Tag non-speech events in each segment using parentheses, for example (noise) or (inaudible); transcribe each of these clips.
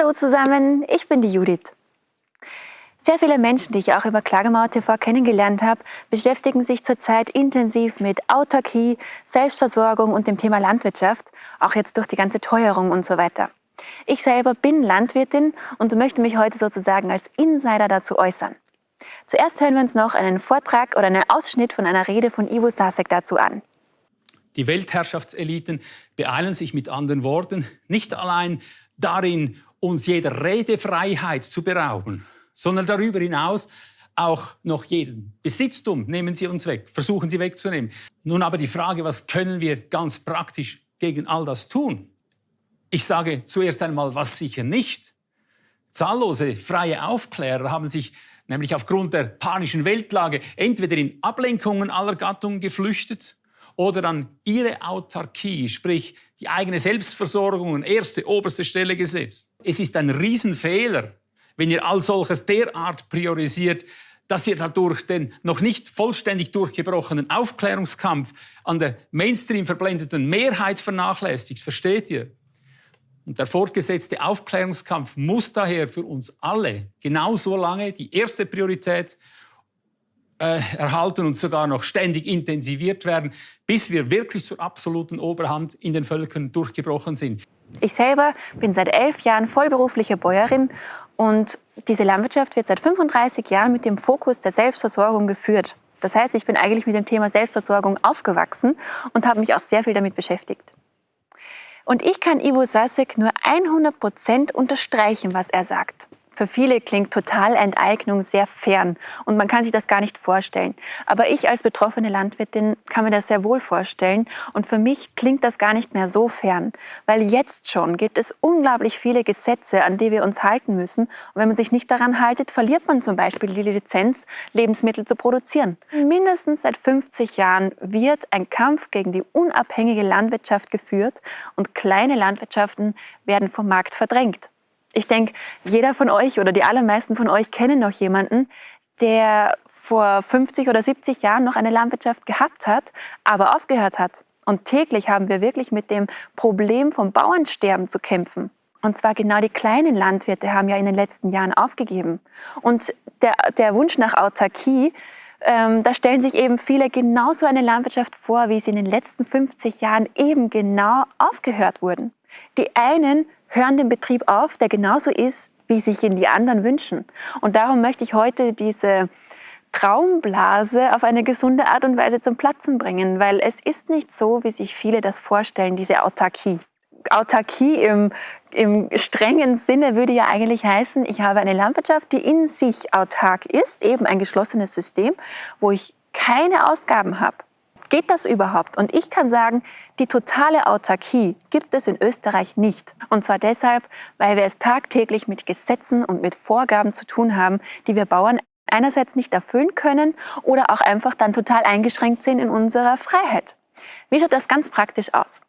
Hallo zusammen, ich bin die Judith. Sehr viele Menschen, die ich auch über Klagemauer TV kennengelernt habe, beschäftigen sich zurzeit intensiv mit Autarkie, Selbstversorgung und dem Thema Landwirtschaft, auch jetzt durch die ganze Teuerung und so weiter. Ich selber bin Landwirtin und möchte mich heute sozusagen als Insider dazu äußern. Zuerst hören wir uns noch einen Vortrag oder einen Ausschnitt von einer Rede von Ivo Sasek dazu an. Die Weltherrschaftseliten beeilen sich mit anderen Worten nicht allein darin, uns jeder Redefreiheit zu berauben, sondern darüber hinaus auch noch jeden Besitztum nehmen sie uns weg, versuchen sie wegzunehmen. Nun aber die Frage, was können wir ganz praktisch gegen all das tun? Ich sage zuerst einmal, was sicher nicht. Zahllose freie Aufklärer haben sich nämlich aufgrund der panischen Weltlage entweder in Ablenkungen aller Gattungen geflüchtet oder an ihre Autarkie, sprich die eigene Selbstversorgung an erste, oberste Stelle gesetzt. Es ist ein Riesenfehler, wenn ihr all solches derart priorisiert, dass ihr dadurch den noch nicht vollständig durchgebrochenen Aufklärungskampf an der Mainstream verblendeten Mehrheit vernachlässigt. Versteht ihr? Und der fortgesetzte Aufklärungskampf muss daher für uns alle genauso lange die erste Priorität äh, erhalten und sogar noch ständig intensiviert werden, bis wir wirklich zur absoluten Oberhand in den Völkern durchgebrochen sind. Ich selber bin seit elf Jahren vollberufliche Bäuerin und diese Landwirtschaft wird seit 35 Jahren mit dem Fokus der Selbstversorgung geführt. Das heißt, ich bin eigentlich mit dem Thema Selbstversorgung aufgewachsen und habe mich auch sehr viel damit beschäftigt. Und ich kann Ivo Sasek nur 100 Prozent unterstreichen, was er sagt. Für viele klingt Totalenteignung sehr fern und man kann sich das gar nicht vorstellen. Aber ich als betroffene Landwirtin kann mir das sehr wohl vorstellen und für mich klingt das gar nicht mehr so fern, weil jetzt schon gibt es unglaublich viele Gesetze, an die wir uns halten müssen. Und wenn man sich nicht daran haltet, verliert man zum Beispiel die Lizenz, Lebensmittel zu produzieren. Mindestens seit 50 Jahren wird ein Kampf gegen die unabhängige Landwirtschaft geführt und kleine Landwirtschaften werden vom Markt verdrängt. Ich denke, jeder von euch oder die allermeisten von euch kennen noch jemanden, der vor 50 oder 70 Jahren noch eine Landwirtschaft gehabt hat, aber aufgehört hat. Und täglich haben wir wirklich mit dem Problem vom Bauernsterben zu kämpfen. Und zwar genau die kleinen Landwirte haben ja in den letzten Jahren aufgegeben. Und der, der Wunsch nach Autarkie, ähm, da stellen sich eben viele genauso eine Landwirtschaft vor, wie sie in den letzten 50 Jahren eben genau aufgehört wurden. Die einen hören den Betrieb auf, der genauso ist, wie sich ihn die anderen wünschen. Und darum möchte ich heute diese Traumblase auf eine gesunde Art und Weise zum Platzen bringen, weil es ist nicht so, wie sich viele das vorstellen, diese Autarkie. Autarkie im, im strengen Sinne würde ja eigentlich heißen, ich habe eine Landwirtschaft, die in sich autark ist, eben ein geschlossenes System, wo ich keine Ausgaben habe. Geht das überhaupt? Und ich kann sagen, die totale Autarkie gibt es in Österreich nicht. Und zwar deshalb, weil wir es tagtäglich mit Gesetzen und mit Vorgaben zu tun haben, die wir Bauern einerseits nicht erfüllen können oder auch einfach dann total eingeschränkt sind in unserer Freiheit. Wie schaut das ganz praktisch aus?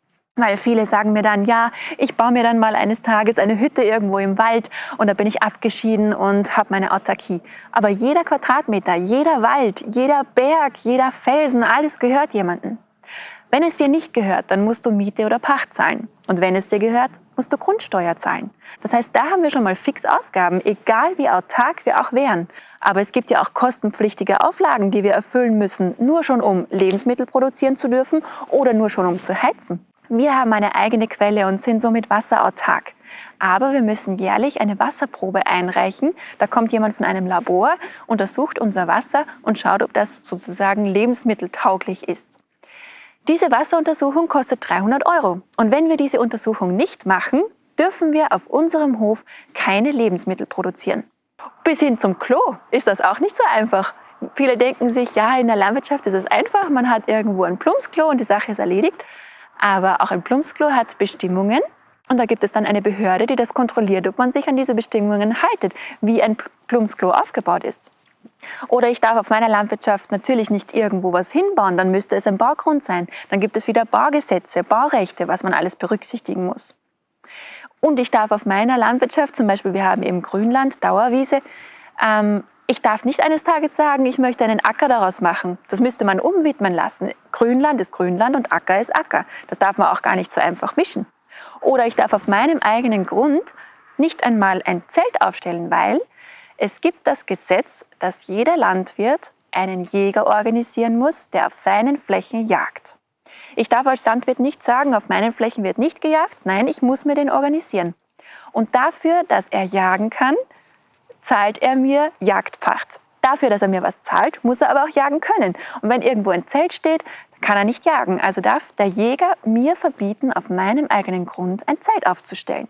Weil viele sagen mir dann, ja, ich baue mir dann mal eines Tages eine Hütte irgendwo im Wald und da bin ich abgeschieden und habe meine Autarkie. Aber jeder Quadratmeter, jeder Wald, jeder Berg, jeder Felsen, alles gehört jemandem. Wenn es dir nicht gehört, dann musst du Miete oder Pacht zahlen. Und wenn es dir gehört, musst du Grundsteuer zahlen. Das heißt, da haben wir schon mal fix Ausgaben, egal wie autark wir auch wären. Aber es gibt ja auch kostenpflichtige Auflagen, die wir erfüllen müssen, nur schon um Lebensmittel produzieren zu dürfen oder nur schon um zu heizen. Wir haben eine eigene Quelle und sind somit wasserautark. Aber wir müssen jährlich eine Wasserprobe einreichen. Da kommt jemand von einem Labor, untersucht unser Wasser und schaut, ob das sozusagen lebensmitteltauglich ist. Diese Wasseruntersuchung kostet 300 Euro. Und wenn wir diese Untersuchung nicht machen, dürfen wir auf unserem Hof keine Lebensmittel produzieren. Bis hin zum Klo ist das auch nicht so einfach. Viele denken sich, ja, in der Landwirtschaft ist es einfach, man hat irgendwo ein Plumpsklo und die Sache ist erledigt. Aber auch ein Plumpsklo hat Bestimmungen und da gibt es dann eine Behörde, die das kontrolliert, ob man sich an diese Bestimmungen haltet, wie ein Plumpsklo aufgebaut ist. Oder ich darf auf meiner Landwirtschaft natürlich nicht irgendwo was hinbauen, dann müsste es ein Baugrund sein. Dann gibt es wieder Baugesetze, Baurechte, was man alles berücksichtigen muss. Und ich darf auf meiner Landwirtschaft, zum Beispiel wir haben eben Grünland, Dauerwiese, ähm, ich darf nicht eines Tages sagen, ich möchte einen Acker daraus machen. Das müsste man umwidmen lassen. Grünland ist Grünland und Acker ist Acker. Das darf man auch gar nicht so einfach mischen. Oder ich darf auf meinem eigenen Grund nicht einmal ein Zelt aufstellen, weil es gibt das Gesetz, dass jeder Landwirt einen Jäger organisieren muss, der auf seinen Flächen jagt. Ich darf als Landwirt nicht sagen, auf meinen Flächen wird nicht gejagt. Nein, ich muss mir den organisieren. Und dafür, dass er jagen kann, zahlt er mir Jagdpacht. Dafür, dass er mir was zahlt, muss er aber auch jagen können. Und wenn irgendwo ein Zelt steht, kann er nicht jagen. Also darf der Jäger mir verbieten, auf meinem eigenen Grund ein Zelt aufzustellen.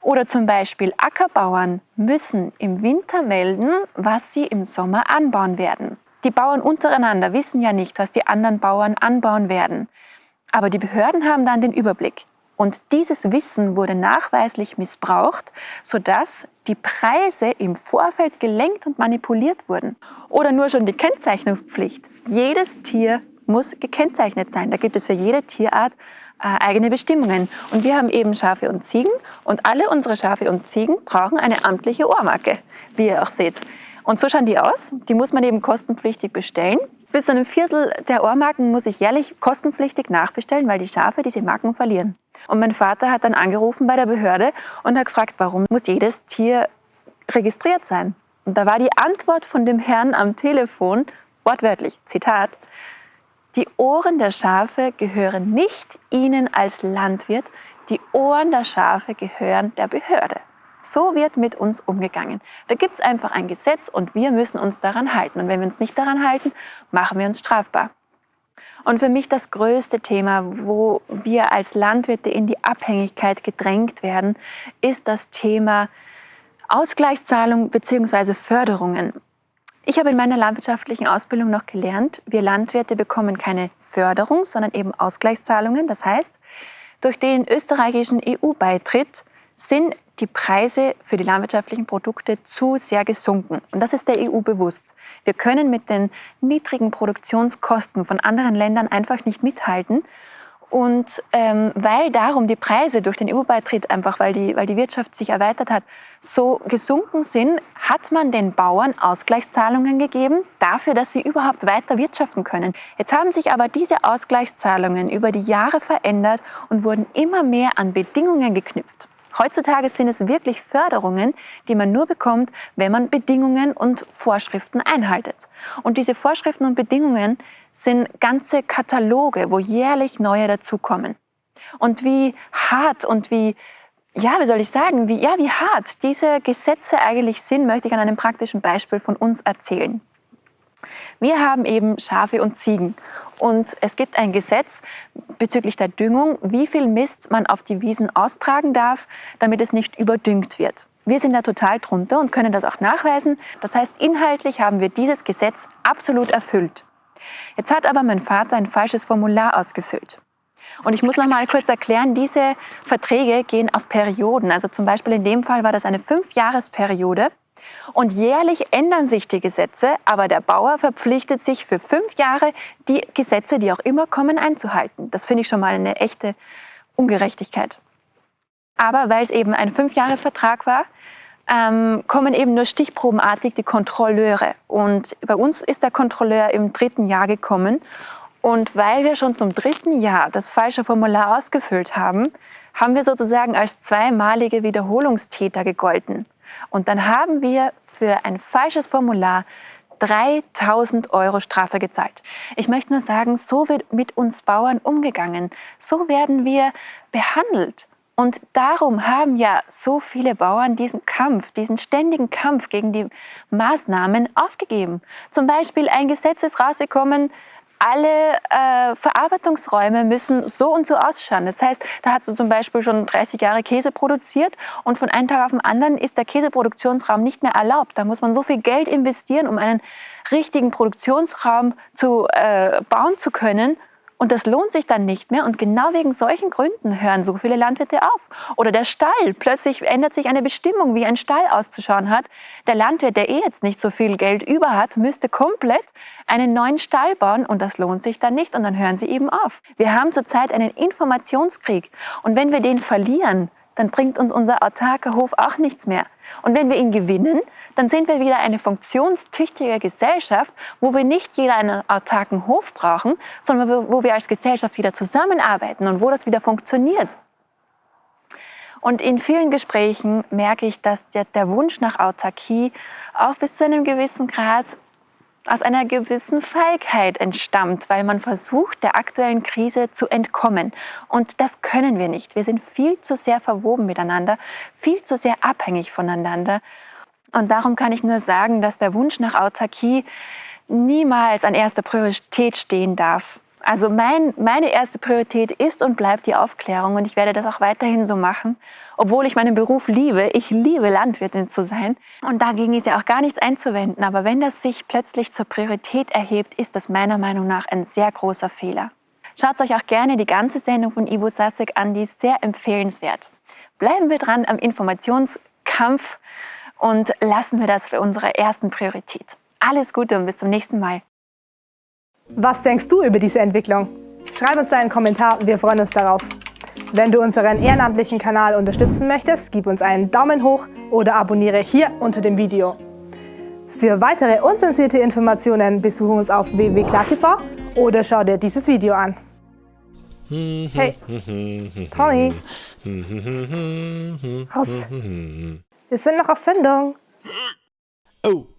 Oder zum Beispiel Ackerbauern müssen im Winter melden, was sie im Sommer anbauen werden. Die Bauern untereinander wissen ja nicht, was die anderen Bauern anbauen werden. Aber die Behörden haben dann den Überblick. Und dieses Wissen wurde nachweislich missbraucht, sodass die Preise im Vorfeld gelenkt und manipuliert wurden. Oder nur schon die Kennzeichnungspflicht. Jedes Tier muss gekennzeichnet sein. Da gibt es für jede Tierart äh, eigene Bestimmungen. Und wir haben eben Schafe und Ziegen und alle unsere Schafe und Ziegen brauchen eine amtliche Ohrmarke, wie ihr auch seht. Und so schauen die aus. Die muss man eben kostenpflichtig bestellen. Bis zu einem Viertel der Ohrmarken muss ich jährlich kostenpflichtig nachbestellen, weil die Schafe diese Marken verlieren. Und mein Vater hat dann angerufen bei der Behörde und hat gefragt, warum muss jedes Tier registriert sein? Und da war die Antwort von dem Herrn am Telefon wortwörtlich, Zitat, die Ohren der Schafe gehören nicht Ihnen als Landwirt, die Ohren der Schafe gehören der Behörde. So wird mit uns umgegangen. Da gibt es einfach ein Gesetz und wir müssen uns daran halten. Und wenn wir uns nicht daran halten, machen wir uns strafbar. Und für mich das größte Thema, wo wir als Landwirte in die Abhängigkeit gedrängt werden, ist das Thema Ausgleichszahlung bzw. Förderungen. Ich habe in meiner landwirtschaftlichen Ausbildung noch gelernt, wir Landwirte bekommen keine Förderung, sondern eben Ausgleichszahlungen. Das heißt, durch den österreichischen EU-Beitritt sind die Preise für die landwirtschaftlichen Produkte zu sehr gesunken. Und das ist der EU bewusst. Wir können mit den niedrigen Produktionskosten von anderen Ländern einfach nicht mithalten. Und ähm, weil darum die Preise durch den EU-Beitritt, einfach weil die, weil die Wirtschaft sich erweitert hat, so gesunken sind, hat man den Bauern Ausgleichszahlungen gegeben, dafür, dass sie überhaupt weiter wirtschaften können. Jetzt haben sich aber diese Ausgleichszahlungen über die Jahre verändert und wurden immer mehr an Bedingungen geknüpft. Heutzutage sind es wirklich Förderungen, die man nur bekommt, wenn man Bedingungen und Vorschriften einhaltet. Und diese Vorschriften und Bedingungen sind ganze Kataloge, wo jährlich neue dazukommen. Und wie hart und wie, ja, wie soll ich sagen, wie, ja, wie hart diese Gesetze eigentlich sind, möchte ich an einem praktischen Beispiel von uns erzählen. Wir haben eben Schafe und Ziegen und es gibt ein Gesetz bezüglich der Düngung, wie viel Mist man auf die Wiesen austragen darf, damit es nicht überdüngt wird. Wir sind da total drunter und können das auch nachweisen. Das heißt, inhaltlich haben wir dieses Gesetz absolut erfüllt. Jetzt hat aber mein Vater ein falsches Formular ausgefüllt. Und ich muss noch mal kurz erklären, diese Verträge gehen auf Perioden. Also zum Beispiel in dem Fall war das eine Fünfjahresperiode. Und jährlich ändern sich die Gesetze, aber der Bauer verpflichtet sich für fünf Jahre, die Gesetze, die auch immer kommen, einzuhalten. Das finde ich schon mal eine echte Ungerechtigkeit. Aber weil es eben ein Fünfjahresvertrag war, ähm, kommen eben nur stichprobenartig die Kontrolleure. Und bei uns ist der Kontrolleur im dritten Jahr gekommen. Und weil wir schon zum dritten Jahr das falsche Formular ausgefüllt haben, haben wir sozusagen als zweimalige Wiederholungstäter gegolten. Und dann haben wir für ein falsches Formular 3000 Euro Strafe gezahlt. Ich möchte nur sagen, so wird mit uns Bauern umgegangen. So werden wir behandelt. Und darum haben ja so viele Bauern diesen Kampf, diesen ständigen Kampf gegen die Maßnahmen aufgegeben. Zum Beispiel ein Gesetz ist rausgekommen, alle äh, Verarbeitungsräume müssen so und so ausschauen. Das heißt, da hast du zum Beispiel schon 30 Jahre Käse produziert und von einem Tag auf den anderen ist der Käseproduktionsraum nicht mehr erlaubt. Da muss man so viel Geld investieren, um einen richtigen Produktionsraum zu äh, bauen zu können. Und das lohnt sich dann nicht mehr. Und genau wegen solchen Gründen hören so viele Landwirte auf. Oder der Stall. Plötzlich ändert sich eine Bestimmung, wie ein Stall auszuschauen hat. Der Landwirt, der eh jetzt nicht so viel Geld über hat, müsste komplett einen neuen Stall bauen. Und das lohnt sich dann nicht. Und dann hören sie eben auf. Wir haben zurzeit einen Informationskrieg. Und wenn wir den verlieren, dann bringt uns unser autarker Hof auch nichts mehr. Und wenn wir ihn gewinnen, dann sind wir wieder eine funktionstüchtige Gesellschaft, wo wir nicht jeder einen autarken Hof brauchen, sondern wo wir als Gesellschaft wieder zusammenarbeiten und wo das wieder funktioniert. Und in vielen Gesprächen merke ich, dass der, der Wunsch nach Autarkie auch bis zu einem gewissen Grad aus einer gewissen Feigheit entstammt, weil man versucht, der aktuellen Krise zu entkommen. Und das können wir nicht. Wir sind viel zu sehr verwoben miteinander, viel zu sehr abhängig voneinander. Und darum kann ich nur sagen, dass der Wunsch nach Autarkie niemals an erster Priorität stehen darf. Also mein, meine erste Priorität ist und bleibt die Aufklärung und ich werde das auch weiterhin so machen, obwohl ich meinen Beruf liebe. Ich liebe Landwirtin zu sein und dagegen ist ja auch gar nichts einzuwenden. Aber wenn das sich plötzlich zur Priorität erhebt, ist das meiner Meinung nach ein sehr großer Fehler. Schaut euch auch gerne die ganze Sendung von Ivo Sasek an, die ist sehr empfehlenswert. Bleiben wir dran am Informationskampf und lassen wir das für unsere ersten Priorität. Alles Gute und bis zum nächsten Mal. Was denkst du über diese Entwicklung? Schreib uns deinen Kommentar, wir freuen uns darauf. Wenn du unseren ehrenamtlichen Kanal unterstützen möchtest, gib uns einen Daumen hoch oder abonniere hier unter dem Video. Für weitere unzensierte Informationen besuche uns auf www.klartv oder schau dir dieses Video an. Hey, Tony, raus. (laughs) Wir sind noch auf Sendung. Oh.